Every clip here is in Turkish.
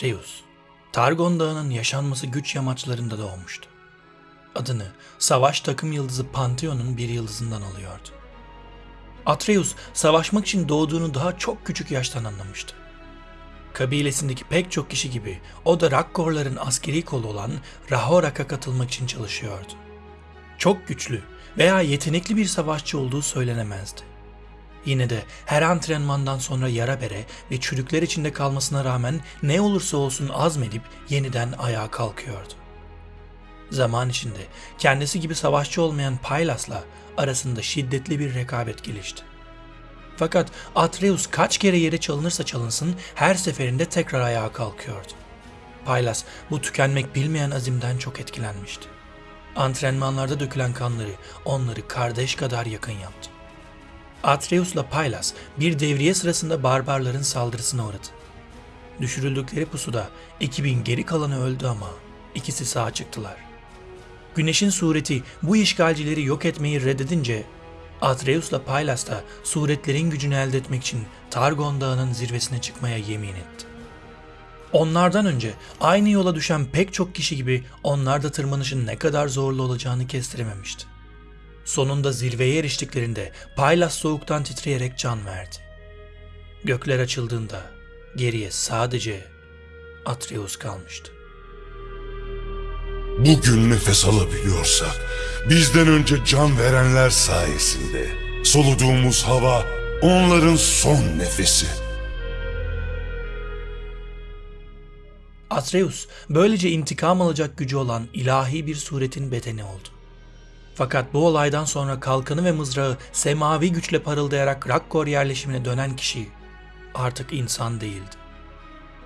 Atreus, Targon Dağı'nın yaşanması güç yamaçlarında doğmuştu. Adını savaş takım yıldızı Pantheon'un bir yıldızından alıyordu. Atreus savaşmak için doğduğunu daha çok küçük yaştan anlamıştı. Kabilesindeki pek çok kişi gibi o da Rakkorların askeri kolu olan Rahorak'a katılmak için çalışıyordu. Çok güçlü veya yetenekli bir savaşçı olduğu söylenemezdi. Yine de her antrenmandan sonra yara bere ve çürükler içinde kalmasına rağmen ne olursa olsun azmedip yeniden ayağa kalkıyordu. Zaman içinde kendisi gibi savaşçı olmayan Pylas'la arasında şiddetli bir rekabet gelişti. Fakat Atreus kaç kere yere çalınırsa çalınsın her seferinde tekrar ayağa kalkıyordu. Pylas bu tükenmek bilmeyen azimden çok etkilenmişti. Antrenmanlarda dökülen kanları onları kardeş kadar yakın yaptı. Atreus'la Pylas bir devriye sırasında barbarların saldırısına uğradı. Düşürüldükleri pusuda ekibin geri kalanı öldü ama ikisi sağ çıktılar. Güneşin sureti bu işgalcileri yok etmeyi reddedince Atreus'la Pylas da suretlerin gücünü elde etmek için Targon Dağı'nın zirvesine çıkmaya yemin etti. Onlardan önce aynı yola düşen pek çok kişi gibi onlar da tırmanışın ne kadar zorlu olacağını kestirememişti. Sonunda zirveye eriştiklerinde Pylas soğuktan titreyerek can verdi. Gökler açıldığında geriye sadece Atreus kalmıştı. Bugün nefes alabiliyorsak bizden önce can verenler sayesinde soluduğumuz hava onların son nefesi. Atreus böylece intikam alacak gücü olan ilahi bir suretin bedeni oldu. Fakat bu olaydan sonra kalkanı ve mızrağı semavi güçle parıldayarak Rakkor yerleşimine dönen kişi artık insan değildi.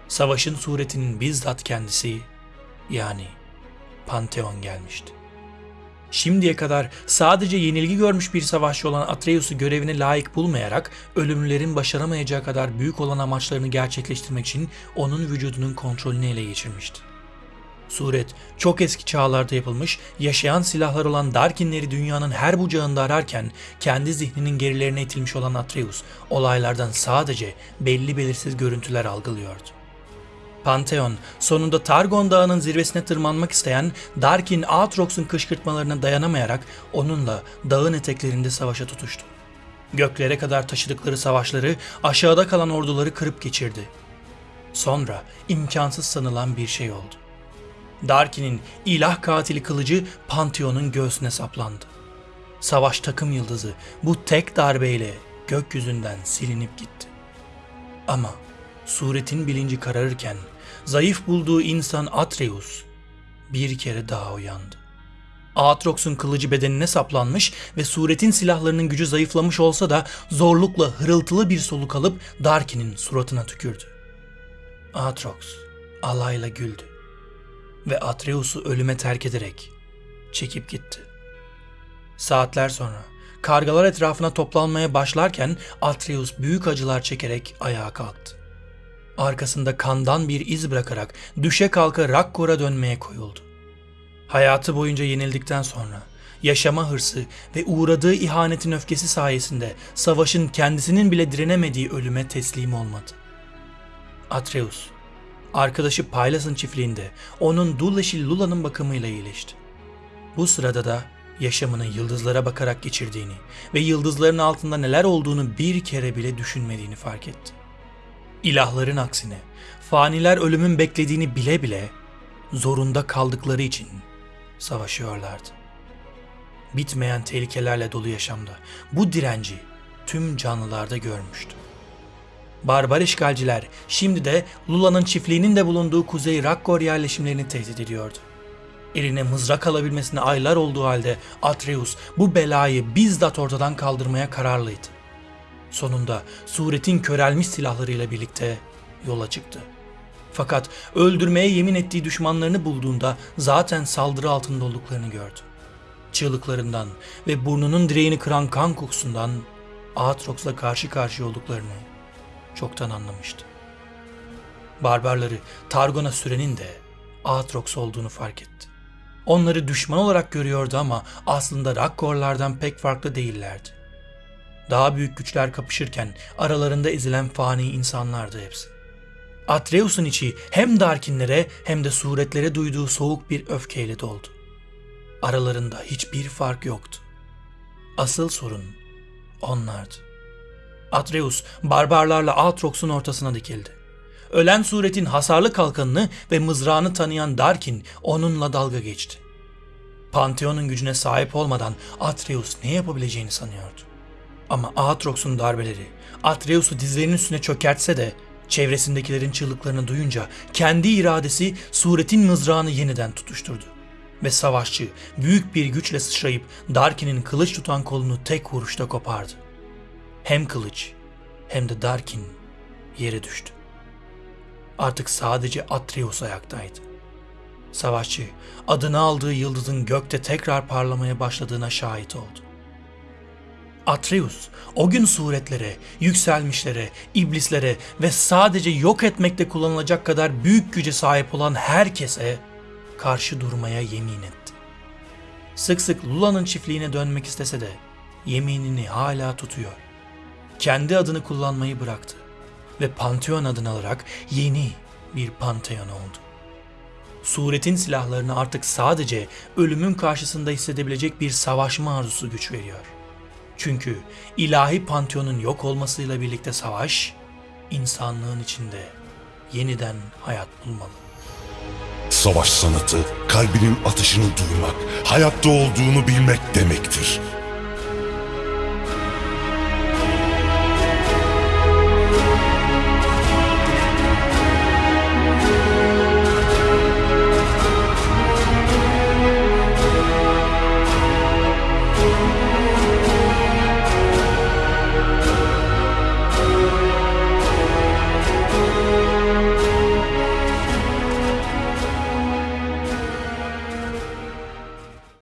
Savaşın suretinin bizzat kendisi yani Pantheon gelmişti. Şimdiye kadar sadece yenilgi görmüş bir savaşçı olan Atreus'u görevine layık bulmayarak ölümlülerin başaramayacağı kadar büyük olan amaçlarını gerçekleştirmek için onun vücudunun kontrolünü ele geçirmişti. Suret çok eski çağlarda yapılmış, yaşayan silahlar olan Darkinleri dünyanın her bucağında ararken kendi zihninin gerilerine itilmiş olan Atreus olaylardan sadece belli belirsiz görüntüler algılıyordu. Pantheon sonunda Targon Dağı'nın zirvesine tırmanmak isteyen Darkin Aatrox'un kışkırtmalarına dayanamayarak onunla dağın eteklerinde savaşa tutuştu. Göklere kadar taşıdıkları savaşları aşağıda kalan orduları kırıp geçirdi. Sonra imkansız sanılan bir şey oldu. Darkin'in ilah katili kılıcı Pantheon'un göğsüne saplandı. Savaş takım yıldızı bu tek darbeyle gökyüzünden silinip gitti. Ama suretin bilinci kararırken zayıf bulduğu insan Atreus bir kere daha uyandı. Aatrox'un kılıcı bedenine saplanmış ve suretin silahlarının gücü zayıflamış olsa da zorlukla hırıltılı bir soluk alıp Darkin'in suratına tükürdü. Aatrox alayla güldü ve Atreus'u ölüme terk ederek çekip gitti. Saatler sonra kargalar etrafına toplanmaya başlarken Atreus büyük acılar çekerek ayağa kalktı. Arkasında kandan bir iz bırakarak düşe kalka Rakkor'a dönmeye koyuldu. Hayatı boyunca yenildikten sonra yaşama hırsı ve uğradığı ihanetin öfkesi sayesinde savaşın kendisinin bile direnemediği ölüme teslim olmadı. Atreus, arkadaşı Pylas'ın çiftliğinde onun dul Lula'nın bakımıyla iyileşti. Bu sırada da yaşamını yıldızlara bakarak geçirdiğini ve yıldızların altında neler olduğunu bir kere bile düşünmediğini fark etti. İlahların aksine faniler ölümün beklediğini bile bile zorunda kaldıkları için savaşıyorlardı. Bitmeyen tehlikelerle dolu yaşamda bu direnci tüm canlılarda görmüştü. Barbar işgalciler şimdi de Lula'nın çiftliğinin de bulunduğu Kuzey Rakkor yerleşimlerini tehdit ediyordu. Eline mızrak alabilmesine aylar olduğu halde Atreus bu belayı bizzat ortadan kaldırmaya kararlıydı. Sonunda suretin körelmiş silahlarıyla birlikte yola çıktı. Fakat öldürmeye yemin ettiği düşmanlarını bulduğunda zaten saldırı altında olduklarını gördü. Çığlıklarından ve burnunun direğini kıran kan kokusundan Aatrox'la karşı karşıya olduklarını çoktan anlamıştı. Barbarları Targon'a sürenin de Aatrox olduğunu fark etti. Onları düşman olarak görüyordu ama aslında Rakkorlardan pek farklı değillerdi. Daha büyük güçler kapışırken aralarında ezilen fani insanlardı hepsi. Atreus'un içi hem Darkinlere hem de suretlere duyduğu soğuk bir öfkeyle doldu. Aralarında hiçbir fark yoktu. Asıl sorun onlardı. Atreus barbarlarla Aatrox'un ortasına dikildi. Ölen suretin hasarlı kalkanını ve mızrağını tanıyan Darkin onunla dalga geçti. Pantheon'un gücüne sahip olmadan Atreus ne yapabileceğini sanıyordu. Ama Aatrox'un darbeleri Atreus'u dizlerinin üstüne çökertse de çevresindekilerin çığlıklarını duyunca kendi iradesi suretin mızrağını yeniden tutuşturdu. Ve savaşçı büyük bir güçle sıçrayıp Darkin'in kılıç tutan kolunu tek vuruşta kopardı. Hem kılıç hem de Darkin yere düştü. Artık sadece Atreus ayaktaydı. Savaşçı adını aldığı yıldızın gökte tekrar parlamaya başladığına şahit oldu. Atreus o gün suretlere, yükselmişlere, iblislere ve sadece yok etmekte kullanılacak kadar büyük güce sahip olan herkese karşı durmaya yemin etti. Sık sık Lula'nın çiftliğine dönmek istese de yeminini hala tutuyor. Kendi adını kullanmayı bıraktı ve Pantheon adını alarak yeni bir Pantheon oldu. Suretin silahlarını artık sadece ölümün karşısında hissedebilecek bir savaşma arzusu güç veriyor. Çünkü ilahi Pantheon'un yok olmasıyla birlikte savaş, insanlığın içinde yeniden hayat bulmalı. Savaş sanatı kalbinin atışını duymak, hayatta olduğunu bilmek demektir.